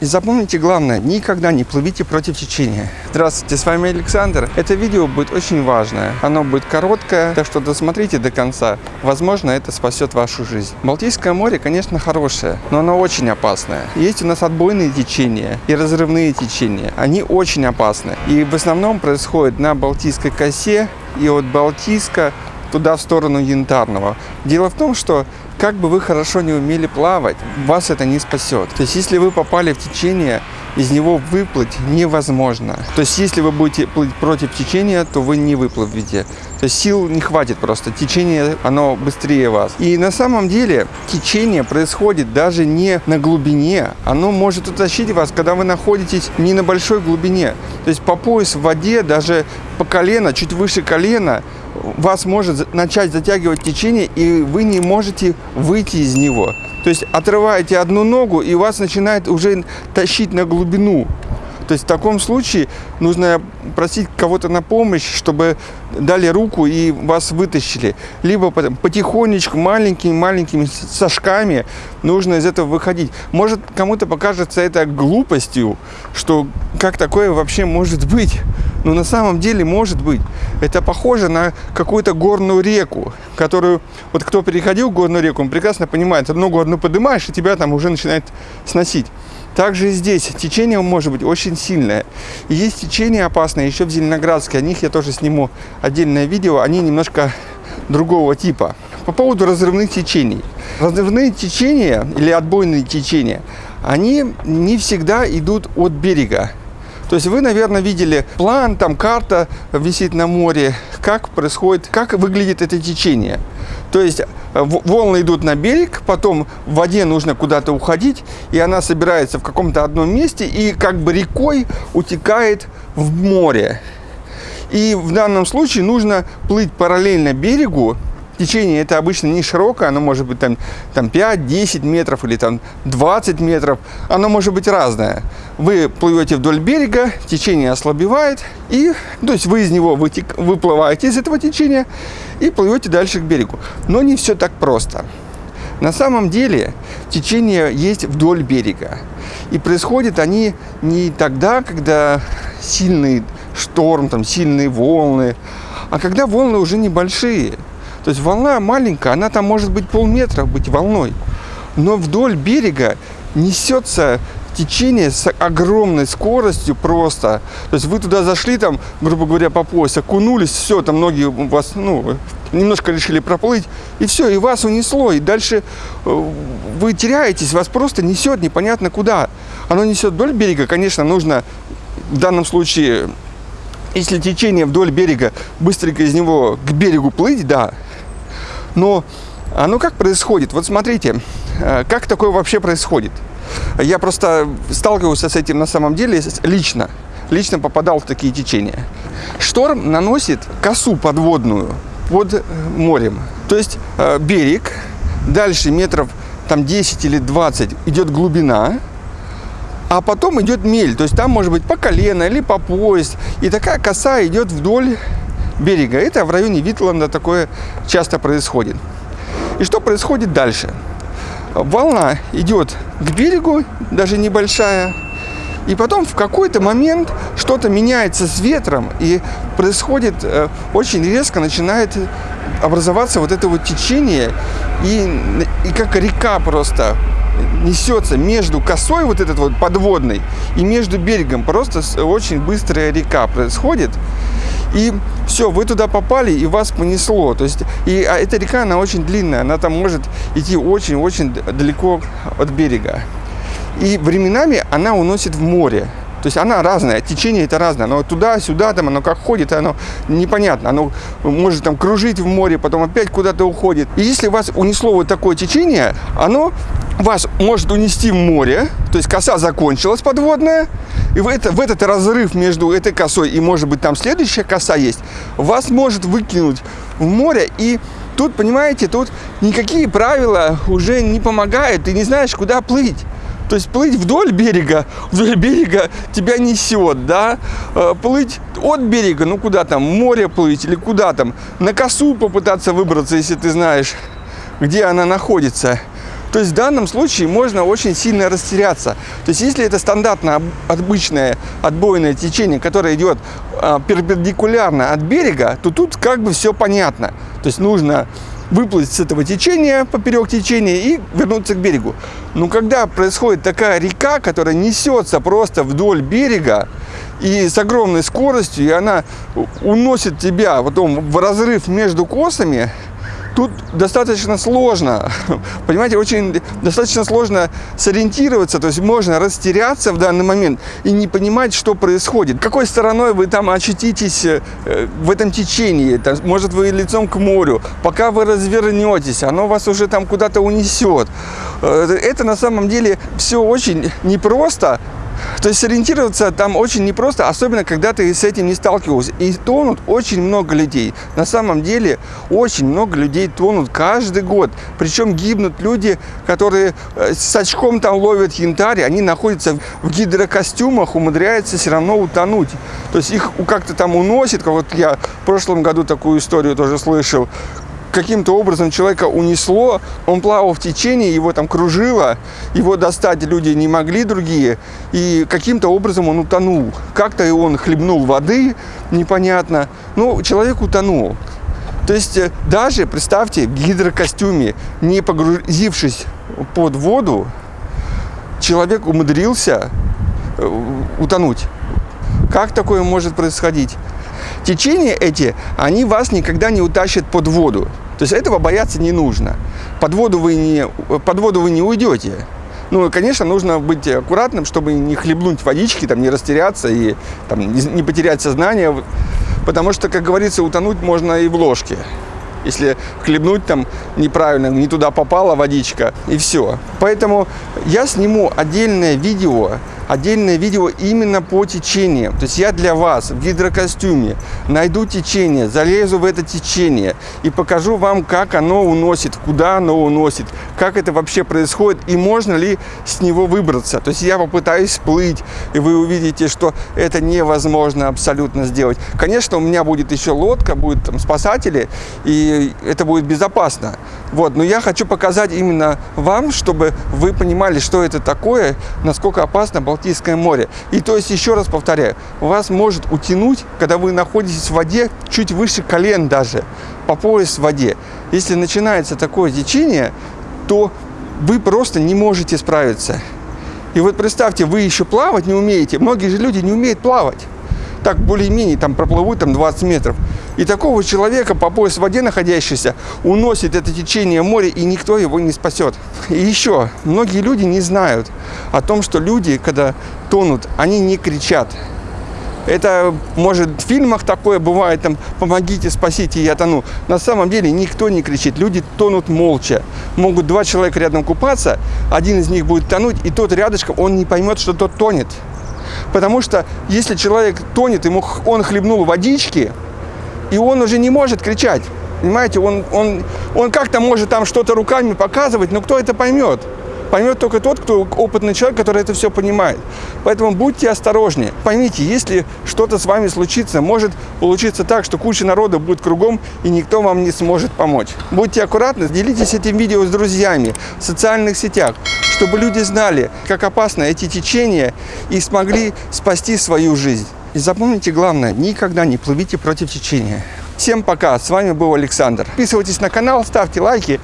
И запомните главное, никогда не плывите против течения. Здравствуйте, с вами Александр. Это видео будет очень важное. Оно будет короткое, так что досмотрите до конца. Возможно, это спасет вашу жизнь. Балтийское море, конечно, хорошее, но оно очень опасное. Есть у нас отбойные течения и разрывные течения. Они очень опасны. И в основном происходит на Балтийской косе и от Балтийска туда в сторону Янтарного. Дело в том, что как бы вы хорошо не умели плавать, вас это не спасет. То есть, если вы попали в течение, из него выплыть невозможно. То есть, если вы будете плыть против течения, то вы не выплывете. То есть, сил не хватит просто. Течение, оно быстрее вас. И на самом деле, течение происходит даже не на глубине. Оно может утащить вас, когда вы находитесь не на большой глубине. То есть, по пояс в воде, даже по колено, чуть выше колена, вас может начать затягивать течение, и вы не можете выйти из него. То есть отрываете одну ногу, и вас начинает уже тащить на глубину. То есть в таком случае нужно просить кого-то на помощь, чтобы дали руку и вас вытащили. Либо потихонечку, маленькими-маленькими сажками нужно из этого выходить. Может, кому-то покажется это глупостью, что как такое вообще может быть. Но на самом деле может быть. Это похоже на какую-то горную реку, которую, вот кто переходил горную реку, он прекрасно понимает, одну поднимаешь, и тебя там уже начинает сносить. Также и здесь течение может быть очень сильное. И есть течение опасное еще в Зеленоградске. О них я тоже сниму отдельное видео. Они немножко другого типа. По поводу разрывных течений. Разрывные течения или отбойные течения, они не всегда идут от берега. То есть вы, наверное, видели план, там карта висит на море, как происходит, как выглядит это течение. То есть э, волны идут на берег, потом в воде нужно куда-то уходить, и она собирается в каком-то одном месте и как бы рекой утекает в море. И в данном случае нужно плыть параллельно берегу, Течение это обычно не широкое, оно может быть там, там 5-10 метров или там 20 метров. Оно может быть разное. Вы плывете вдоль берега, течение ослабевает, и, то есть вы из него вытек, выплываете из этого течения и плывете дальше к берегу. Но не все так просто. На самом деле течение есть вдоль берега. И происходят они не тогда, когда сильный шторм, там, сильные волны, а когда волны уже небольшие. То есть волна маленькая, она там может быть полметра быть волной. Но вдоль берега несется течение с огромной скоростью просто. То есть вы туда зашли, там, грубо говоря, по пояс, окунулись, все, там ноги у вас, ну, немножко решили проплыть, и все, и вас унесло, и дальше э, вы теряетесь, вас просто несет непонятно куда. Оно несет вдоль берега, конечно, нужно в данном случае, если течение вдоль берега, быстренько из него к берегу плыть, да, но оно как происходит? Вот смотрите, э, как такое вообще происходит? Я просто сталкивался с этим на самом деле лично. Лично попадал в такие течения. Шторм наносит косу подводную под э, морем. То есть э, берег, дальше метров там 10 или 20 идет глубина, а потом идет мель. То есть там может быть по колено или по пояс. И такая коса идет вдоль берега. Это в районе Витланда такое часто происходит. И что происходит дальше? Волна идет к берегу, даже небольшая, и потом в какой-то момент что-то меняется с ветром, и происходит э, очень резко, начинает образоваться вот это вот течение, и, и как река просто несется между косой вот этот вот подводной и между берегом. Просто очень быстрая река происходит. И все, вы туда попали, и вас понесло. То есть, и а эта река, она очень длинная, она там может идти очень-очень далеко от берега. И временами она уносит в море. То есть она разная, течение это разное, оно туда-сюда, там оно как ходит, оно непонятно, оно может там кружить в море, потом опять куда-то уходит. И если вас унесло вот такое течение, оно вас может унести в море, то есть коса закончилась подводная, и в, это, в этот разрыв между этой косой и, может быть, там следующая коса есть, вас может выкинуть в море, и тут, понимаете, тут никакие правила уже не помогают, ты не знаешь, куда плыть. То есть плыть вдоль берега, вдоль берега тебя несет, да, э, плыть от берега, ну куда там, море плыть или куда там, на косу попытаться выбраться, если ты знаешь, где она находится. То есть в данном случае можно очень сильно растеряться. То есть если это стандартное обычное отбойное течение, которое идет э, перпендикулярно от берега, то тут как бы все понятно. То есть нужно выплыть с этого течения, поперек течения и вернуться к берегу. Но когда происходит такая река, которая несется просто вдоль берега и с огромной скоростью, и она уносит тебя потом в разрыв между косами, Тут достаточно сложно, понимаете, очень достаточно сложно сориентироваться, то есть можно растеряться в данный момент и не понимать, что происходит. Какой стороной вы там очутитесь э, в этом течении, там, может вы лицом к морю, пока вы развернетесь, оно вас уже там куда-то унесет. Э, это на самом деле все очень непросто, то есть сориентироваться там очень непросто, особенно когда ты с этим не сталкивался. И тонут очень много людей. На самом деле очень много людей тонут каждый год. Причем гибнут люди, которые э, с очком там ловят янтарь, они находятся в гидрокостюмах, умудряются все равно утонуть. То есть их как-то там уносит, вот я в прошлом году такую историю тоже слышал, каким-то образом человека унесло, он плавал в течение, его там кружило, его достать люди не могли другие, и каким-то образом он утонул. Как-то он хлебнул воды, непонятно, но человек утонул. То есть э, даже, представьте, в гидрокостюме, не погрузившись под воду, человек умудрился э, утонуть. Как такое может происходить? Течения эти, они вас никогда не утащат под воду. То есть этого бояться не нужно. Под воду вы не, под воду вы не уйдете. Ну, конечно, нужно быть аккуратным, чтобы не хлебнуть водички, там, не растеряться и там, не потерять сознание. Потому что, как говорится, утонуть можно и в ложке. Если хлебнуть там неправильно, не туда попала водичка, и все. Поэтому я сниму отдельное видео, отдельное видео именно по течениям. То есть я для вас в гидрокостюме найду течение, залезу в это течение и покажу вам, как оно уносит, куда оно уносит, как это вообще происходит и можно ли с него выбраться. То есть я попытаюсь всплыть, и вы увидите, что это невозможно абсолютно сделать. Конечно, у меня будет еще лодка, будут там спасатели, и это будет безопасно. Вот, но я хочу показать именно вам, чтобы вы понимали, что это такое, насколько опасно Балтийское море. И то есть, еще раз повторяю, вас может утянуть, когда вы находитесь в воде чуть выше колен даже, по пояс в воде. Если начинается такое течение, то вы просто не можете справиться. И вот представьте, вы еще плавать не умеете. Многие же люди не умеют плавать. Так более-менее там проплывут там 20 метров. И такого человека по пояс в воде находящийся уносит это течение моря, и никто его не спасет. И еще, многие люди не знают о том, что люди, когда тонут, они не кричат. Это, может, в фильмах такое бывает, там, помогите, спасите, я тону. На самом деле никто не кричит, люди тонут молча. Могут два человека рядом купаться, один из них будет тонуть, и тот рядышком, он не поймет, что тот тонет. Потому что если человек тонет, ему он хлебнул водички, и он уже не может кричать. Понимаете, он, он, он как-то может там что-то руками показывать, но кто это поймет? Поймет только тот, кто опытный человек, который это все понимает. Поэтому будьте осторожнее. Поймите, если что-то с вами случится, может получиться так, что куча народа будет кругом, и никто вам не сможет помочь. Будьте аккуратны, делитесь этим видео с друзьями в социальных сетях, чтобы люди знали, как опасны эти течения и смогли спасти свою жизнь. И запомните главное, никогда не плывите против течения. Всем пока, с вами был Александр. Подписывайтесь на канал, ставьте лайки